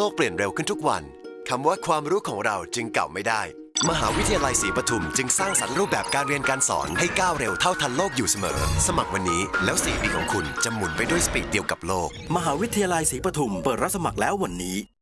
โลกเปลี่ยนเร็วขึ้นทุกวัน คำว่าความรู้ของเราจึงเก่าไม่ได้ มหาวิทยาลัยศรีปทุมจึงสร้างสรรค์รูปแบบการเรียนการสอนให้ก้าวเร็วเท่าทันโลกอยู่เสมอ สมัครวันนี้แล้ว4ปีของคุณจะหมุนไปด้วยสปีดเดียวกับโลก มหาวิทยาลัยศรีปทุมเปิดรับสมัครแล้ววันนี้